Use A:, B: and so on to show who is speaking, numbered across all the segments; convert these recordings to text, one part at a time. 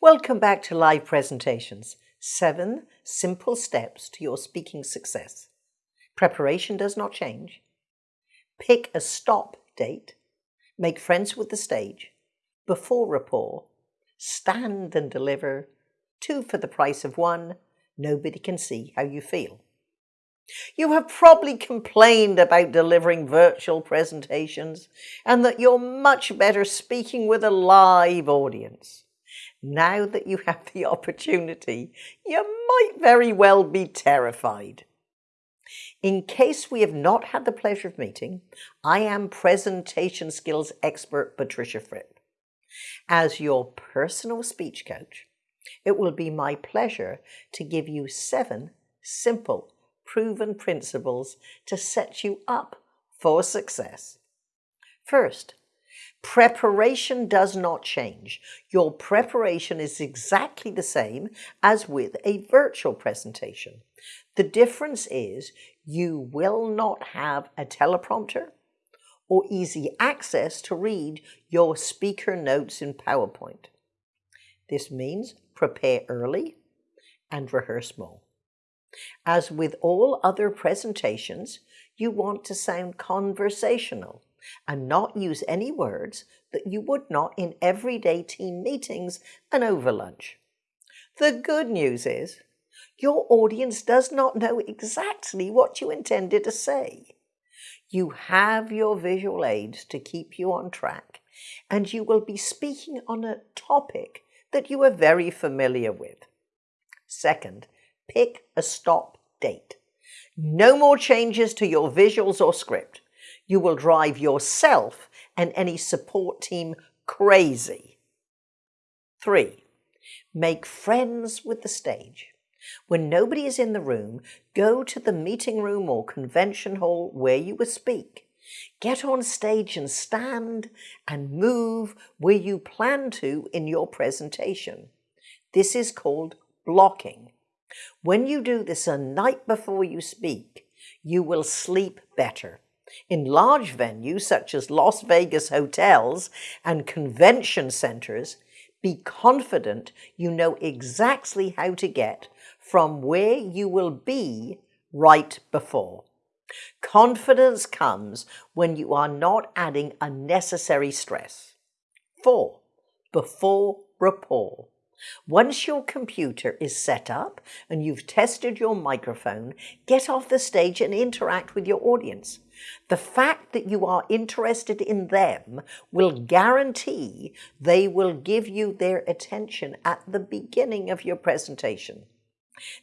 A: Welcome back to live presentations. Seven simple steps to your speaking success. Preparation does not change. Pick a stop date. Make friends with the stage. Before rapport. Stand and deliver. Two for the price of one. Nobody can see how you feel. You have probably complained about delivering virtual presentations and that you're much better speaking with a live audience now that you have the opportunity, you might very well be terrified. In case we have not had the pleasure of meeting, I am presentation skills expert Patricia Fripp. As your personal speech coach, it will be my pleasure to give you seven simple, proven principles to set you up for success. First, Preparation does not change. Your preparation is exactly the same as with a virtual presentation. The difference is you will not have a teleprompter or easy access to read your speaker notes in PowerPoint. This means prepare early and rehearse more. As with all other presentations, you want to sound conversational and not use any words that you would not in everyday team meetings and over lunch. The good news is your audience does not know exactly what you intended to say. You have your visual aids to keep you on track, and you will be speaking on a topic that you are very familiar with. Second, pick a stop date. No more changes to your visuals or script you will drive yourself and any support team crazy. Three, make friends with the stage. When nobody is in the room, go to the meeting room or convention hall where you will speak. Get on stage and stand and move where you plan to in your presentation. This is called blocking. When you do this a night before you speak, you will sleep better. In large venues such as Las Vegas hotels and convention centers, be confident you know exactly how to get from where you will be right before. Confidence comes when you are not adding unnecessary stress. Four, before rapport. Once your computer is set up and you've tested your microphone, get off the stage and interact with your audience. The fact that you are interested in them will guarantee they will give you their attention at the beginning of your presentation.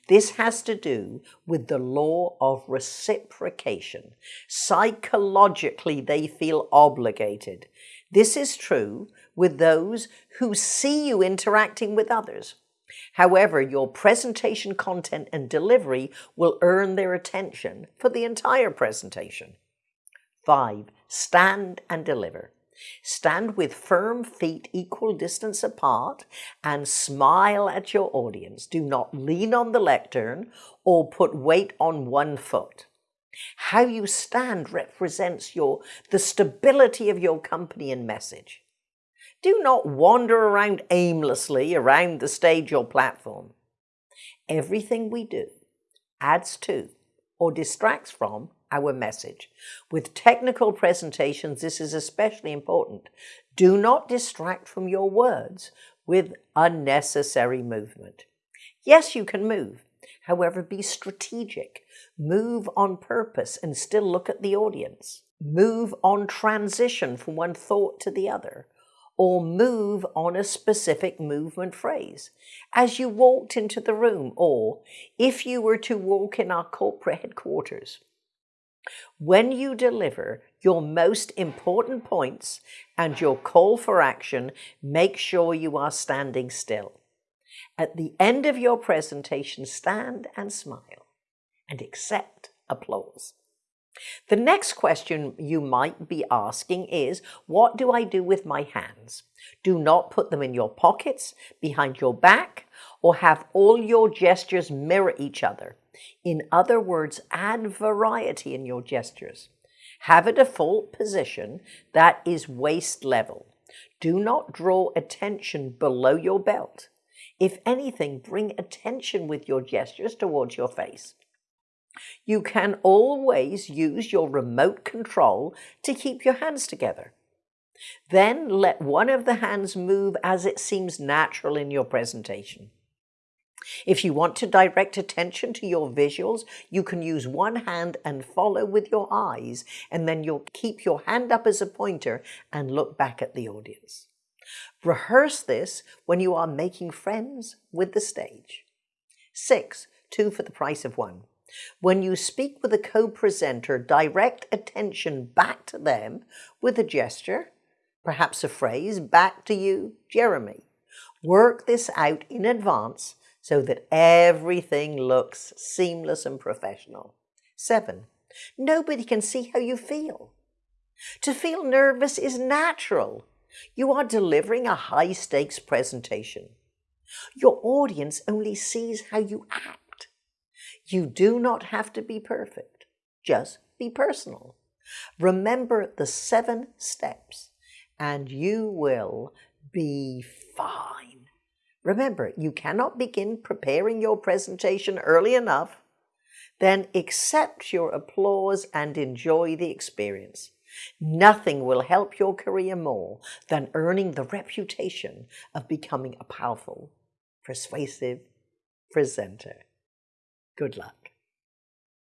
A: This has to do with the law of reciprocation. Psychologically, they feel obligated. This is true with those who see you interacting with others. However, your presentation content and delivery will earn their attention for the entire presentation. Five, stand and deliver. Stand with firm feet equal distance apart and smile at your audience. Do not lean on the lectern or put weight on one foot. How you stand represents your, the stability of your company and message. Do not wander around aimlessly around the stage or platform. Everything we do adds to or distracts from our message. With technical presentations, this is especially important. Do not distract from your words with unnecessary movement. Yes, you can move. However, be strategic. Move on purpose and still look at the audience. Move on transition from one thought to the other or move on a specific movement phrase as you walked into the room or if you were to walk in our corporate headquarters. When you deliver your most important points and your call for action, make sure you are standing still. At the end of your presentation, stand and smile and accept applause. The next question you might be asking is, what do I do with my hands? Do not put them in your pockets, behind your back, or have all your gestures mirror each other. In other words, add variety in your gestures. Have a default position that is waist level. Do not draw attention below your belt. If anything, bring attention with your gestures towards your face. You can always use your remote control to keep your hands together. Then let one of the hands move as it seems natural in your presentation. If you want to direct attention to your visuals, you can use one hand and follow with your eyes, and then you'll keep your hand up as a pointer and look back at the audience. Rehearse this when you are making friends with the stage. Six, two for the price of one. When you speak with a co-presenter, direct attention back to them with a gesture, perhaps a phrase, back to you, Jeremy. Work this out in advance so that everything looks seamless and professional. Seven, nobody can see how you feel. To feel nervous is natural. You are delivering a high stakes presentation. Your audience only sees how you act. You do not have to be perfect. Just be personal. Remember the seven steps and you will be fine. Remember, you cannot begin preparing your presentation early enough. Then accept your applause and enjoy the experience. Nothing will help your career more than earning the reputation of becoming a powerful, persuasive presenter. Good luck.